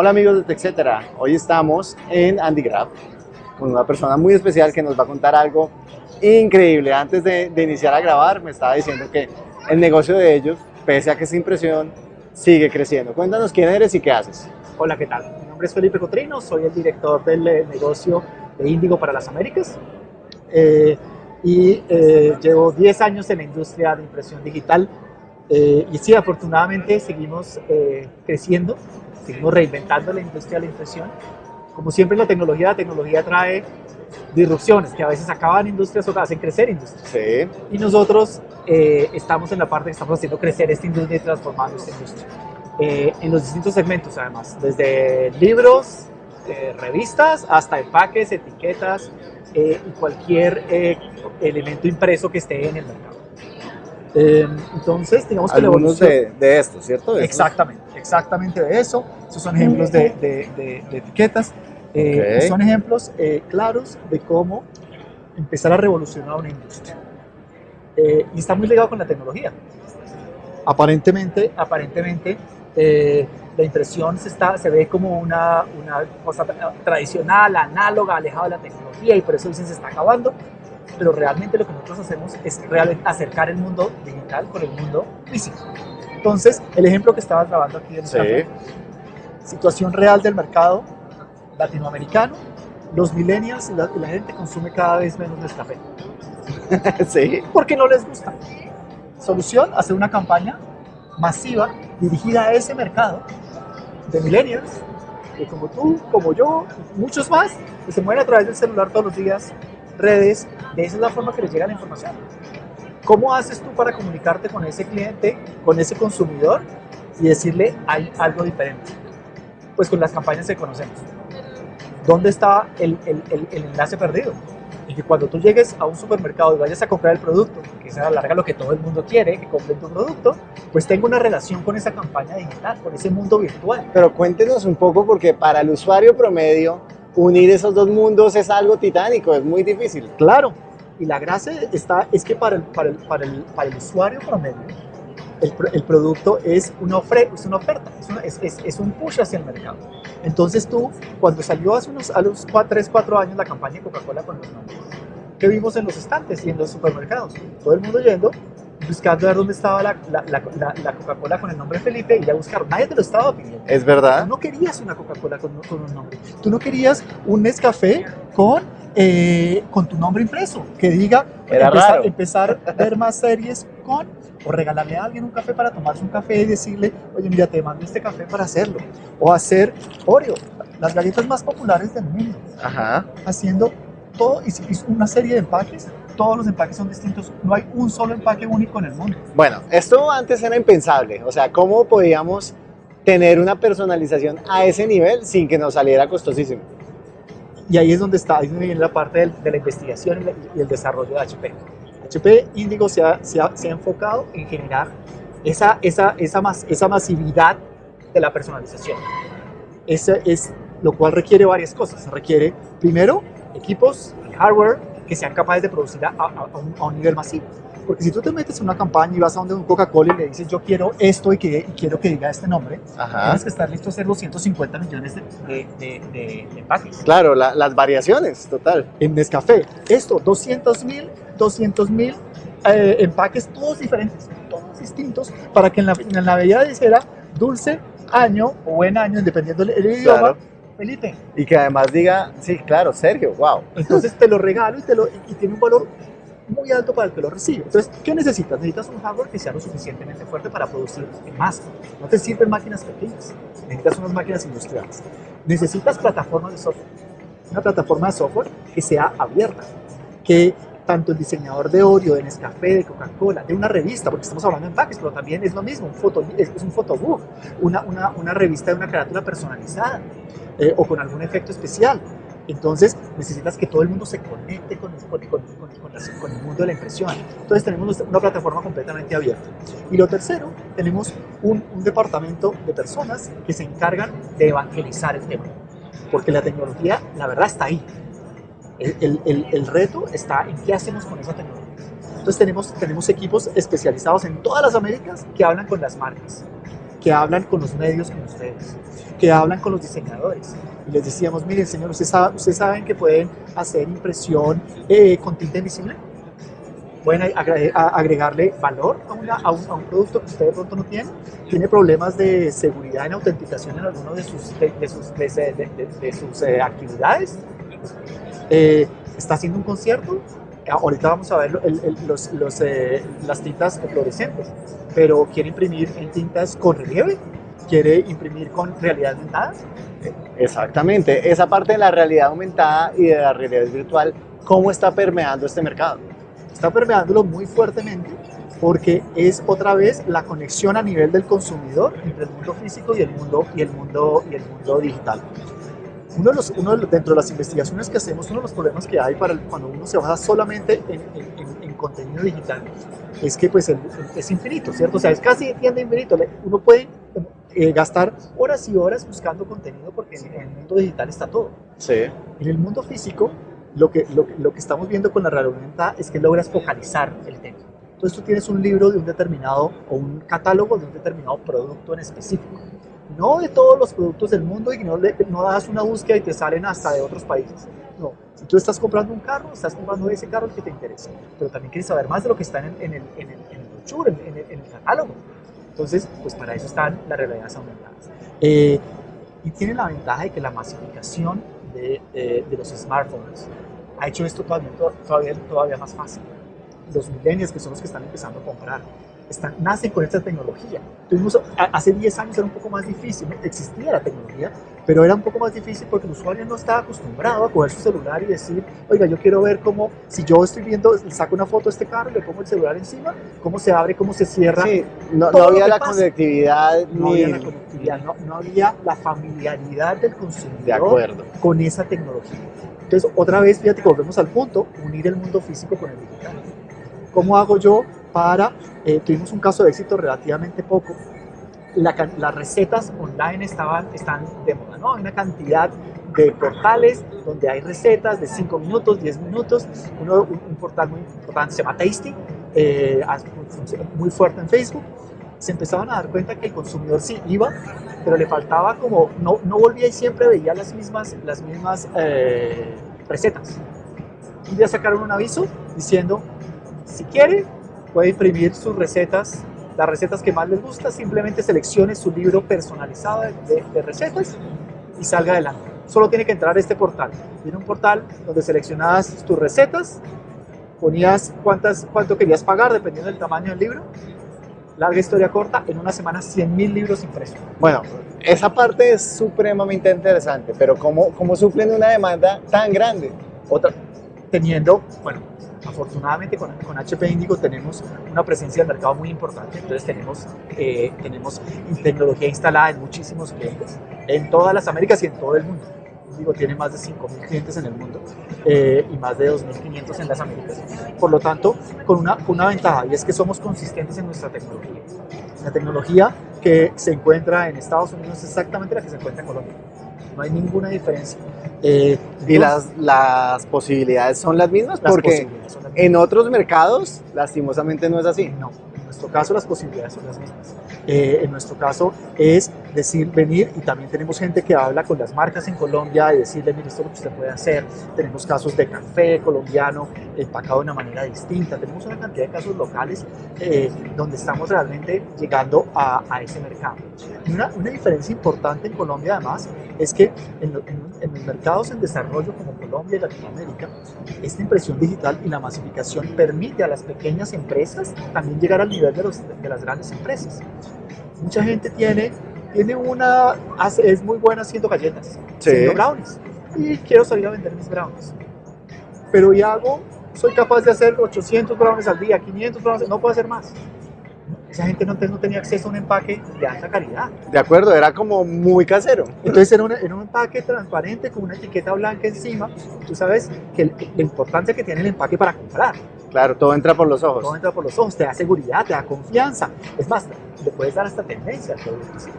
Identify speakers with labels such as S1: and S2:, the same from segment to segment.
S1: Hola amigos de TechCetera, hoy estamos en AndyGraph con una persona muy especial que nos va a contar algo increíble. Antes de, iniciar a grabar me estaba diciendo que el negocio de ellos, pese a que es impresión, sigue creciendo. Cuéntanos quién eres y qué haces.
S2: Hola, ¿qué tal? Mi nombre es Felipe Cotrino, soy el director del eh, negocio de Índigo para las Américas eh, y eh, llevo 10 años en la industria de impresión digital y sí, afortunadamente seguimos creciendo seguimos reinventando la industria de la impresión. Como siempre la tecnología, la tecnología trae disrupciones que a veces acaban industrias o hacen crecer industrias.
S1: Sí.
S2: Y nosotros eh, estamos en la parte que estamos haciendo crecer esta industria y transformando esta industria. Eh, en los distintos segmentos además, desde libros, eh, revistas, hasta empaques, etiquetas y cualquier elemento impreso que esté en el mercado. Entonces, digamos que
S1: Algunos de, de estos, ¿cierto?
S2: Exactamente, exactamente de eso. Esos son ejemplos de, de, etiquetas. Eh, son ejemplos eh, claros de cómo empezar a revolucionar una industria. Eh, y está muy ligado con la tecnología. Aparentemente, aparentemente la impresión se, está, se ve como una, una cosa tradicional, análoga, alejada de la tecnología y por eso dicen se está acabando. Pero realmente lo que nosotros hacemos es acercar el mundo digital con el mundo físico. Entonces, el ejemplo que estabas grabando aquí en sí situación real del mercado latinoamericano, los millennials y la, gente consume cada vez menos Nescafé.
S1: sí.
S2: Porque no les gusta. Solución, hacer una campaña masiva dirigida a ese mercado de millennials, que como tú, como yo, muchos más, que se mueven a través del celular todos los días, redes, de esa es la forma que les llega la información. ¿Cómo haces tú para comunicarte con ese cliente, con ese consumidor y decirle hay algo diferente? pues con las campañas que conocemos. ¿Dónde está el, el, el, enlace perdido? Y que cuando tú llegues a un supermercado y vayas a comprar el producto, que se alarga lo que todo el mundo quiere, que compre tu producto, pues tenga una relación con esa campaña digital, con ese mundo virtual.
S1: Pero cuéntenos un poco, porque para el usuario promedio, unir esos dos mundos es algo titánico, es muy difícil.
S2: Claro, y la gracia está, es que para el, para el, para el, para el usuario promedio, el, producto es una, es una oferta, es, es, es, un push hacia el mercado. Entonces tú, cuando salió hace unos a los 3, 4 años la campaña de Coca-Cola con los nombres, ¿qué vimos en los estantes y en los supermercados? Todo el mundo yendo, buscando ver dónde estaba la, la, la, Coca-Cola con el nombre Felipe y ya buscar. Nadie te lo estaba pidiendo.
S1: Es verdad.
S2: Tú no querías una Coca-Cola con, con, un nombre. Tú no querías un Nescafé con, eh, con tu nombre impreso, que diga
S1: Era
S2: empezar, empezar a ver más series con o regalarle a alguien un café para tomarse un café y decirle, oye, mira, te mando este café para hacerlo. O hacer Oreo, las galletas más populares del mundo.
S1: Ajá.
S2: Haciendo todo, y una serie de empaques, todos los empaques son distintos, no hay un solo empaque único en el mundo.
S1: Bueno, esto antes era impensable, o sea, ¿cómo podíamos tener una personalización a ese nivel sin que nos saliera costosísimo?
S2: Y ahí es donde está, ahí viene la parte de la investigación y el desarrollo de HP. HP Índigo se ha, se, ha, enfocado en generar esa, esa, esa, esa masividad de la personalización. Ese es lo cual requiere varias cosas. Requiere, primero, equipos hardware que sean capaces de producir a, un, nivel masivo. Porque si tú te metes en una campaña y vas a donde un Coca-Cola y le dices yo quiero esto y, que, quiero que diga este nombre, tienes que estar listo a hacer los 150 millones de, de, de, empaques.
S1: Claro, las variaciones, total.
S2: En Nescafé, esto, 200 mil 200 mil eh, empaques, todos diferentes, todos distintos, para que en la, en la bebida dijera dulce año o buen año, dependiendo del idioma, Felipe.
S1: Y que además diga, sí, claro, Sergio, wow.
S2: Entonces te lo regalo y, te lo, y tiene un valor muy alto para el que lo recibe. Entonces, ¿qué necesitas? Necesitas un hardware que sea lo suficientemente fuerte para producir en masa. No te sirven máquinas pequeñas, necesitas unas máquinas industriales. Necesitas plataformas de software. Una plataforma de software que sea abierta, que tanto el diseñador de Oreo, de Nescafé, de Coca-Cola, de una revista, porque estamos hablando de empaques, pero también es lo mismo, un foto, es, un fotobook, una, una, una, revista de una carátula personalizada eh, o con algún efecto especial. Entonces necesitas que todo el mundo se conecte con, con, con, con, el mundo de la impresión. Entonces tenemos una plataforma completamente abierta. Y lo tercero, tenemos un, un departamento de personas que se encargan de evangelizar el tema. Porque la tecnología, la verdad, está ahí el, el, el, reto está en qué hacemos con esa tecnología. Entonces tenemos, tenemos equipos especializados en todas las Américas que hablan con las marcas. Que hablan con los medios como ustedes, que hablan con los diseñadores. Y les decíamos, miren señor, ¿ustedes saben, ¿ustedes saben que pueden hacer impresión eh, con tinta invisible? pueden agregarle valor a, un, producto que usted de pronto no tiene, tiene problemas de seguridad en autenticación en alguno de sus, de, sus, de, sus eh, actividades, eh, está haciendo un concierto, ahorita vamos a ver los, los, eh, las tintas fluorescentes, pero quiere imprimir en tintas con relieve, quiere imprimir con realidad aumentada.
S1: Exactamente, esa parte de la realidad aumentada y de la realidad virtual, ¿cómo está permeando este mercado?
S2: está permeándolo muy fuertemente porque es otra vez la conexión a nivel del consumidor entre el mundo físico y el mundo, y el mundo, y el mundo digital. Uno de los, uno dentro de las investigaciones que hacemos, uno de los problemas que hay para cuando uno se basa solamente en, en, contenido digital es que pues es infinito, ¿cierto? O sea, es casi tienda infinito. Uno puede eh, gastar horas y horas buscando contenido porque en, el mundo digital está todo.
S1: Sí.
S2: En el mundo físico lo que, lo, lo, que estamos viendo con la realidad aumentada es que logras focalizar el tema. Entonces tú tienes un libro de un determinado o un catálogo de un determinado producto en específico. No de todos los productos del mundo y no, le, no das una búsqueda y te salen hasta de otros países. No, si tú estás comprando un carro, estás comprando ese carro que te interesa, pero también quieres saber más de lo que está en el, en el, en el, en el brochure, en, el, en el catálogo. Entonces, pues para eso están las realidades aumentadas. Eh, y tiene la ventaja de que la masificación de, de, los smartphones ha hecho esto todavía, todavía, todavía más fácil. Los millennials, que son los que están empezando a comprar, nacen con esta tecnología. Hace 10 años era un poco más difícil, existía la tecnología, pero era un poco más difícil porque el usuario no estaba acostumbrado a coger su celular y decir, oiga, yo quiero ver cómo, si yo estoy viendo, saco una foto de este carro, le pongo el celular encima, cómo se abre, cómo se cierra.
S1: Sí, no, había la conectividad.
S2: No había la conectividad, no, había la familiaridad del consumidor
S1: de acuerdo.
S2: con esa tecnología. Entonces, otra vez, fíjate, volvemos al punto, unir el mundo físico con el digital. ¿Cómo hago yo para, eh, tuvimos un caso de éxito relativamente poco, las recetas online estaban, están de moda, ¿no? Hay una cantidad de portales donde hay recetas de 5 minutos, 10 minutos. Uno, un, portal muy importante se llama Tasty, eh, muy fuerte en Facebook. Se empezaban a dar cuenta que el consumidor sí iba, pero le faltaba como, no, no volvía y siempre veía las mismas, las mismas eh, recetas. Un día sacaron un aviso diciendo, si quiere, puede imprimir sus recetas, las recetas que más les gusta, simplemente seleccione su libro personalizado de, recetas y salga adelante. Solo tiene que entrar a este portal. Tiene un portal donde seleccionabas tus recetas, ponías cuántas, cuánto querías pagar dependiendo del tamaño del libro. Larga historia corta, en una semana 100.000 libros impresos.
S1: Bueno, esa parte es supremamente interesante, pero ¿cómo, cómo suplen una demanda tan grande?
S2: Otra, teniendo, bueno, Afortunadamente con, con, HP Indigo tenemos una presencia de mercado muy importante, entonces tenemos, eh, tenemos tecnología instalada en muchísimos clientes, en todas las Américas y en todo el mundo. Indigo tiene más de 5.000 clientes en el mundo eh, y más de 2.500 en las Américas. Por lo tanto, con una, con una ventaja y es que somos consistentes en nuestra tecnología. La tecnología que se encuentra en Estados Unidos es exactamente la que se encuentra en Colombia. No hay ninguna diferencia.
S1: Eh, y las, las posibilidades son las mismas porque en otros mercados lastimosamente no es así.
S2: No, en nuestro caso las posibilidades son las mismas. Eh, en nuestro caso es decir, venir y también tenemos gente que habla con las marcas en Colombia y decirle, mire, esto es lo que usted puede hacer. Tenemos casos de café colombiano empacado de una manera distinta. Tenemos una cantidad de casos locales eh, donde estamos realmente llegando a, a ese mercado. Una, una, diferencia importante en Colombia además es que en, en, en mercados en desarrollo como Colombia y Latinoamérica, esta impresión digital y la masificación permite a las pequeñas empresas también llegar al nivel de, los, de las grandes empresas. Mucha gente tiene tiene una, es muy buena haciendo galletas, haciendo brownies. Y quiero salir a vender mis brownies. Pero ¿y hago? Soy capaz de hacer 800 brownies al día, 500 brownies, no puedo hacer más. Esa gente no, no tenía acceso a un empaque de alta calidad.
S1: De acuerdo, era como muy casero.
S2: Entonces era, era un empaque transparente con una etiqueta blanca encima. Tú sabes que la importancia que tiene el empaque para comprar.
S1: Claro, todo entra por los ojos.
S2: Todo entra por los ojos, te da seguridad, te da confianza. Es más, le puedes dar hasta tendencia,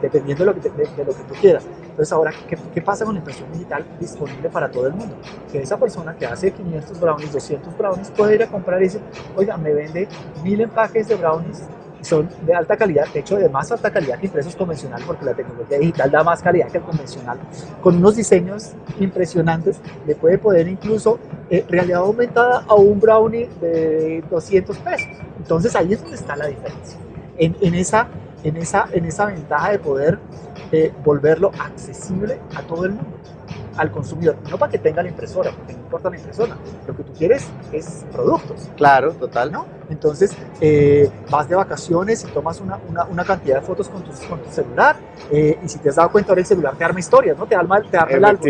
S2: dependiendo de lo que, de, lo que tú quieras. Entonces ahora, ¿qué, ¿qué, pasa con la impresión digital disponible para todo el mundo? Que esa persona que hace 500 brownies, 200 brownies, puede ir a comprar y decir, oiga, me vende mil empaques de brownies son de alta calidad, de hecho de más alta calidad que impresos convencional, porque la tecnología digital da más calidad que el convencional, con unos diseños impresionantes, le puede poner incluso eh, realidad aumentada a un brownie de 200 pesos. Entonces ahí es donde está la diferencia, en, en esa, en, esa, en esa ventaja de poder eh, volverlo accesible a todo el mundo al consumidor, no para que tenga la impresora, porque no importa la impresora, lo que tú quieres es productos.
S1: Claro, total.
S2: ¿no? Entonces, eh, vas de vacaciones y tomas una, una, una cantidad de fotos con tu, con tu celular eh, y si te has dado cuenta ahora el celular te arma historias, ¿no? Te arma, te arma el álbum.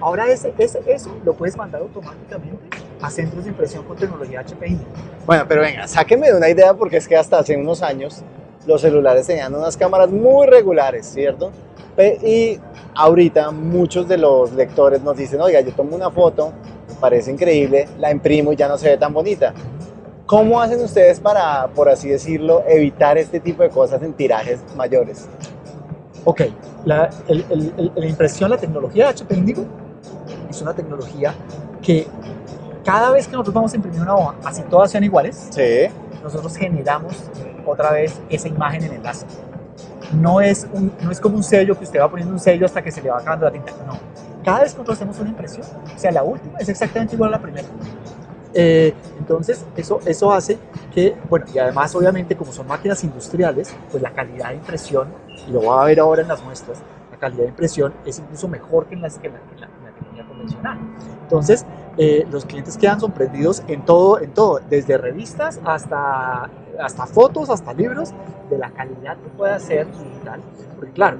S2: Ahora ese, ese, eso lo puedes mandar automáticamente a centros de impresión con tecnología HPI.
S1: Bueno, pero venga, sáqueme de una idea porque es que hasta hace unos años los celulares tenían unas cámaras muy regulares, ¿cierto? Y ahorita muchos de los lectores nos dicen, oiga, yo tomo una foto, me parece increíble, la imprimo y ya no se ve tan bonita. ¿Cómo hacen ustedes para, por así decirlo, evitar este tipo de cosas en tirajes mayores?
S2: Ok, la, el- el- el- la impresión, la tecnología de HP Indigo es una tecnología que cada vez que nosotros vamos a imprimir una hoja, así todas sean iguales,
S1: Sí.
S2: Nosotros generamos otra vez esa imagen en el láser. No es, un- no es como un sello que usted va poniendo un sello hasta que se le va acabando la tinta. No. Cada vez que nosotros hacemos una impresión, o sea, la última es exactamente igual a la primera. Eh, entonces, eso, eso hace que, bueno, y además, obviamente, como son máquinas industriales, pues la calidad de impresión, y lo va a ver ahora en las muestras, la calidad de impresión es incluso mejor que en, las, que en la, la- en la tecnología convencional. Entonces, eh, los clientes quedan sorprendidos en todo, en todo, desde revistas hasta, hasta fotos, hasta libros, de la calidad que puede hacer digital. Porque claro,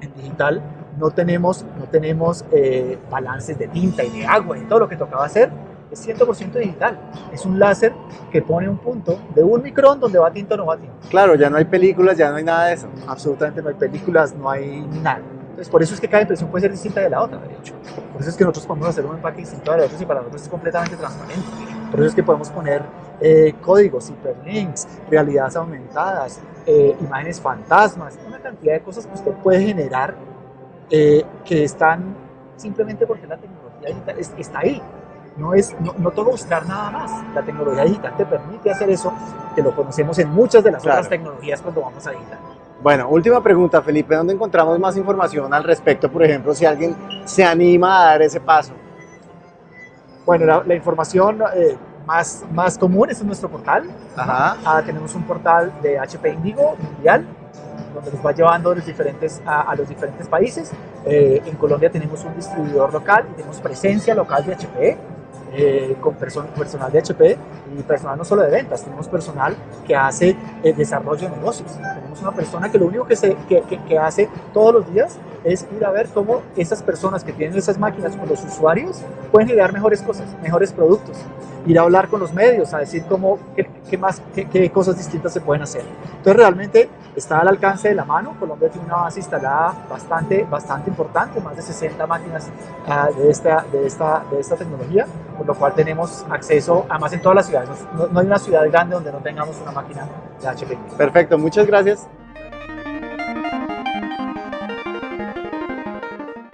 S2: en digital no tenemos, no tenemos eh, balances de tinta y de agua y todo lo que tocaba hacer. Es 100% digital. Es un láser que pone un punto de un micrón donde va tinta o no va tinta.
S1: Claro, ya no hay películas, ya no hay nada de eso.
S2: Absolutamente no hay películas, no hay nada. Entonces, por eso es que cada impresión puede ser distinta de la otra, de hecho. Por eso es que nosotros podemos hacer un empaque distinto de la otra y para nosotros es completamente transparente. Por eso es que podemos poner eh, códigos, hiperlinks, realidades aumentadas, eh, imágenes fantasmas, una cantidad de cosas que usted puede generar eh, que están simplemente porque la tecnología digital es- está ahí. No, es, no, no toca buscar nada más. La tecnología digital te permite hacer eso, que lo conocemos en muchas de las
S1: Claro.
S2: otras tecnologías cuando vamos a digital.
S1: Bueno, última pregunta, Felipe, ¿dónde encontramos más información al respecto? Por ejemplo, si alguien se anima a dar ese paso.
S2: Bueno, la, la información eh, más, más común es en nuestro portal.
S1: Ajá.
S2: Ah, tenemos un portal de HP Indigo mundial, donde nos va llevando a los diferentes, a, a los diferentes países. Eh, en Colombia tenemos un distribuidor local y tenemos presencia local de HP. Eh, con perso- personal de HP y personal no solo de ventas, tenemos personal que hace eh, desarrollo de negocios. Tenemos una persona que lo único que, se, que, que- que hace todos los días es ir a ver cómo esas personas que tienen esas máquinas con los usuarios pueden generar mejores cosas, mejores productos. Ir a hablar con los medios, a decir cómo, qué, qué más, qué, qué cosas distintas se pueden hacer. Entonces realmente está al alcance de la mano. Colombia tiene una base instalada bastante, bastante importante, más de 60 máquinas ah, de, esta, de, esta, de esta tecnología, por lo cual tenemos acceso, además en todas las ciudades. No, no hay una ciudad grande donde no tengamos una máquina de HP.
S1: Perfecto, muchas gracias.